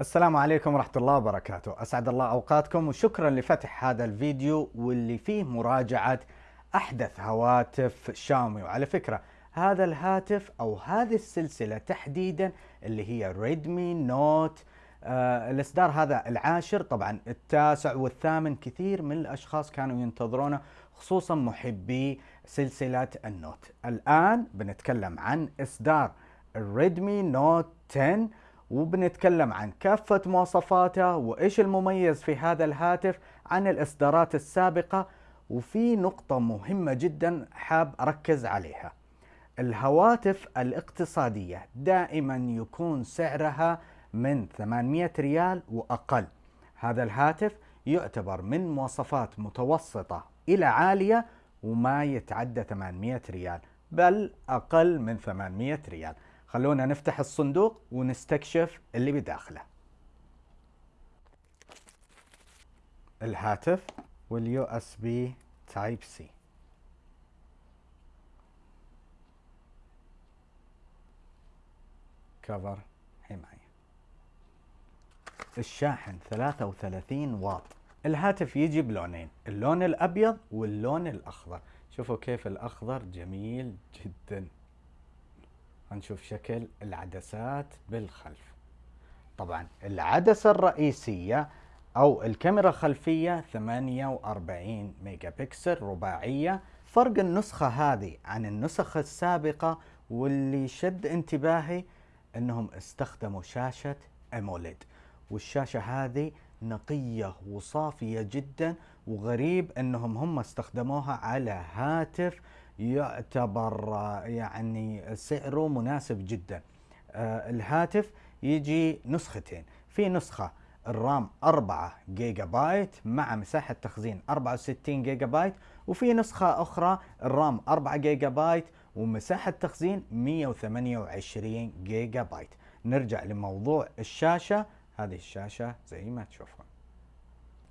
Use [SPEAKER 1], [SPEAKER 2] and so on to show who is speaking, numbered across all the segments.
[SPEAKER 1] السلام عليكم ورحمة الله وبركاته. أسعد الله أوقاتكم وشكرا لفتح هذا الفيديو واللي فيه مراجعة أحدث هواتف شاومي وعلى فكرة هذا الهاتف أو هذه السلسلة تحديدا اللي هي Redmi Note آه الإصدار هذا العاشر طبعا التاسع والثامن كثير من الأشخاص كانوا ينتظرونه خصوصا محبي سلسلة ال Note. الآن بنتكلم عن إصدار الريدمي نوت 10 وبنتكلم عن كافة مواصفاته وإيش المميز في هذا الهاتف عن الإصدارات السابقة وفي نقطة مهمة جدا حاب أركز عليها. الهواتف الاقتصادية دائما يكون سعرها من 800 ريال وأقل. هذا الهاتف يعتبر من مواصفات متوسطة إلى عالية وما يتعدى 800 ريال بل أقل من 800 ريال. خلونا نفتح الصندوق ونستكشف اللي بداخله. الهاتف وال USB Type-C cover حماية. الشاحن 33 واط. الهاتف يجي بلونين اللون الأبيض واللون الأخضر. شوفوا كيف الأخضر جميل جداً. هنشوف شكل العدسات بالخلف. طبعا العدسة الرئيسية أو الكاميرا الخلفية 48 ميجا بكسل رباعية. فرق النسخة هذه عن النسخ السابقة واللي شد انتباهي إنهم استخدموا شاشة AMOLED. والشاشة هذه نقية وصافية جدا وغريب إنهم هم استخدموها على هاتف يعتبر يعني سعره مناسب جدا. آه، الهاتف يجي نسختين. في نسخة ال RAM 4 جيجا بايت مع مساحة تخزين 64 جيجا بايت وفي نسخة أخرى ال RAM 4 جيجا بايت ومساحة تخزين 128 جيجا بايت نرجع لموضوع الشاشة. هذه الشاشة زي ما تشوفون.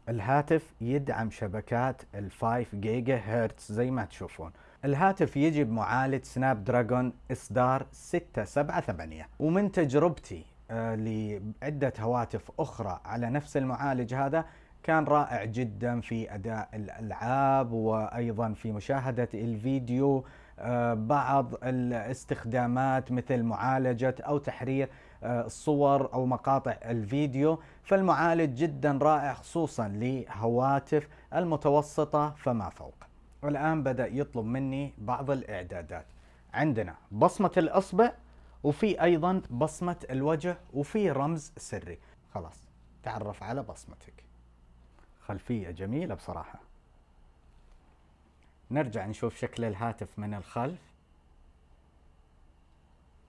[SPEAKER 1] الهاتف يدعم شبكات ال 5 جيجا هرتز زي ما تشوفون. الهاتف يجي بمعالج Snapdragon اصدار 678 ومن تجربتي آه لعدة هواتف أخرى على نفس المعالج هذا كان رائع جدا في أداء الألعاب وأيضا في مشاهدة الفيديو آه بعض الاستخدامات مثل معالجة أو تحرير آه الصور أو مقاطع الفيديو. فالمعالج جدا رائع خصوصا لهواتف المتوسطة فما فوق. والآن بدأ يطلب مني بعض الإعدادات. عندنا بصمة الإصبع وفي أيضا بصمة الوجه وفي رمز سري. خلاص تعرف على بصمتك. خلفية جميلة بصراحة. نرجع نشوف شكل الهاتف من الخلف.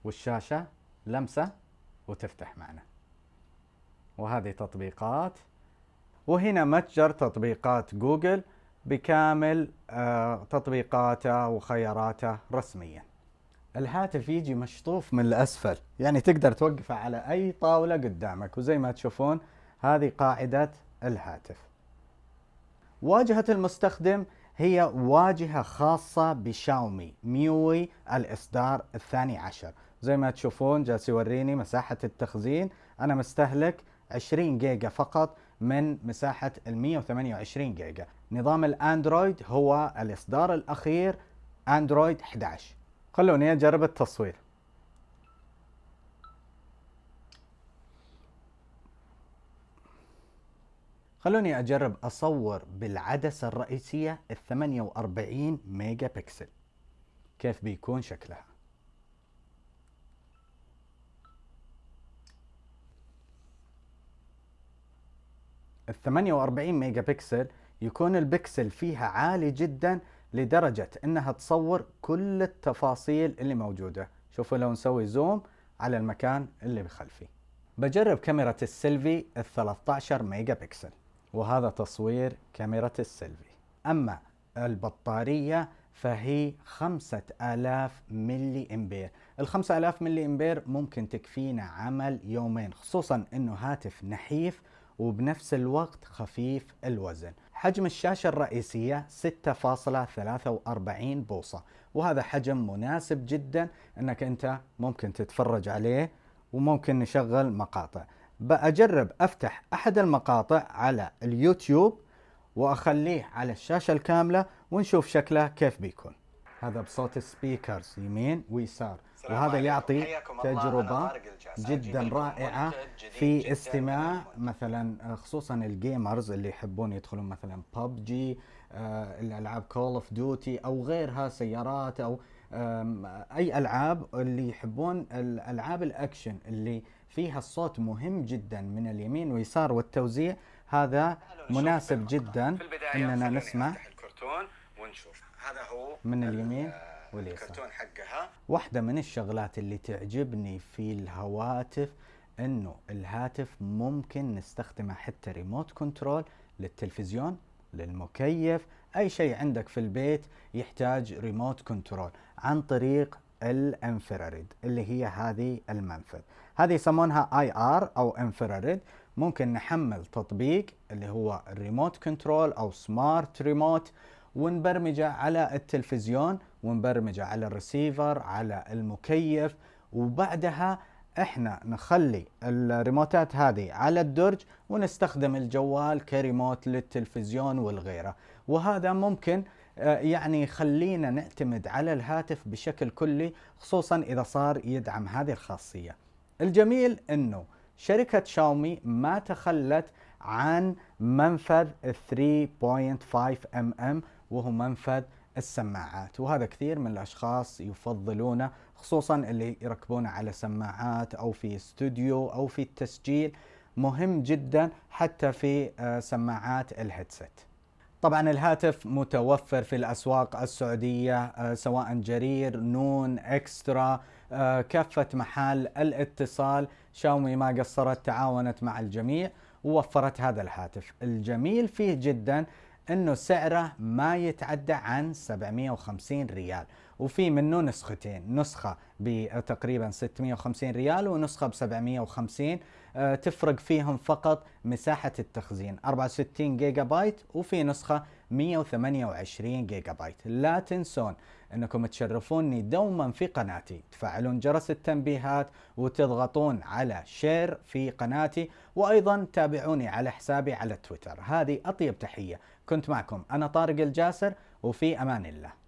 [SPEAKER 1] والشاشة لمسة وتفتح معنا. وهذه تطبيقات. وهنا متجر تطبيقات جوجل. بكامل آه، تطبيقاته وخياراته رسميا. الهاتف يجي مشطوف من الأسفل يعني تقدر توقفه على أي طاولة قدامك. وزي ما تشوفون هذه قاعدة الهاتف. واجهة المستخدم هي واجهة خاصة بشاومي MIUI الإصدار الثاني عشر. زي ما تشوفون جالس يوريني مساحة التخزين. أنا مستهلك 20 جيجا فقط. من مساحة ال 128 جيجا. نظام الاندرويد هو الإصدار الأخير اندرويد 11 خلوني أجرب التصوير. خلوني أجرب أصور بالعدسة الرئيسية ال 48 ميجا بكسل. كيف بيكون شكلها؟ ال 48 ميجا بكسل يكون البكسل فيها عالي جدا لدرجة إنها تصور كل التفاصيل اللي موجودة. شوفوا لو نسوي zoom على المكان اللي بخلفي. بجرب كاميرا السيلفي ال 13 ميجا بكسل وهذا تصوير كاميرا السيلفي. أما البطارية فهي 5000 ملي إمبير. ال 5000 ملي إمبير ممكن تكفينا عمل يومين خصوصا إنه هاتف نحيف وبنفس الوقت خفيف الوزن. حجم الشاشة الرئيسية 6.43 بوصة. وهذا حجم مناسب جدا إنك أنت ممكن تتفرج عليه وممكن نشغل مقاطع. بأجرب أفتح أحد المقاطع على اليوتيوب وأخليه على الشاشة الكاملة ونشوف شكله كيف بيكون. هذا بصوت ال speakers يمين ويسار. وهذا يعطي تجربة جدا رائعة في استماع مثلا خصوصا ال gamers اللي يحبون يدخلون مثلا ببجي آه، الألعاب Call of Duty أو غيرها سيارات أو أي ألعاب اللي يحبون الألعاب الأكشن اللي فيها الصوت مهم جدا من اليمين واليسار والتوزيع. هذا مناسب جدا أننا نسمع ونشوف. هذا هو من اليمين. واليسار الكرتون حقها. واحدة من الشغلات اللي تعجبني في الهواتف إنه الهاتف ممكن نستخدمه حتى remote control للتلفزيون للمكيف أي شيء عندك في البيت يحتاج remote control عن طريق ال infrared اللي هي هذه المنفذ. هذه يسمونها IR أو infrared. ممكن نحمل تطبيق اللي هو ال remote control أو smart remote ونبرمجه على التلفزيون ونبرمجه على الريسيفر على المكيف. وبعدها إحنا نخلي الريموتات هذه على الدرج ونستخدم الجوال كريموت للتلفزيون والغيره. وهذا ممكن آه، يعني يخلينا نعتمد على الهاتف بشكل كلي خصوصا إذا صار يدعم هذه الخاصية. الجميل إنه شركة شاومي ما تخلت عن منفذ 3.5 ام ام وهو منفذ السماعات. وهذا كثير من الأشخاص يفضلونه خصوصا اللي يركبونه على سماعات أو في استوديو أو في التسجيل. مهم جدا حتى في آه، سماعات الهيدسيت. طبعا الهاتف متوفر في الأسواق السعودية آه، سواء جرير نون إكسترا آه، كافة محال الاتصال. شاومي ما قصرت تعاونت مع الجميع ووفرت هذا الهاتف. الجميل فيه جدا إنه سعره ما يتعدى عن 750 ريال. وفي منه نسختين نسخة بتقريبا 650 ريال ونسخة ب 750 أه تفرق فيهم فقط مساحة التخزين 64 جيجا بايت. وفي نسخة 128 جيجا بايت لا تنسون أنكم تشرفوني دوما في قناتي. تفعلون جرس التنبيهات وتضغطون على share في قناتي وأيضا تابعوني على حسابي على تويتر. هذه أطيب تحية. كنت معكم أنا طارق الجاسر وفي أمان الله.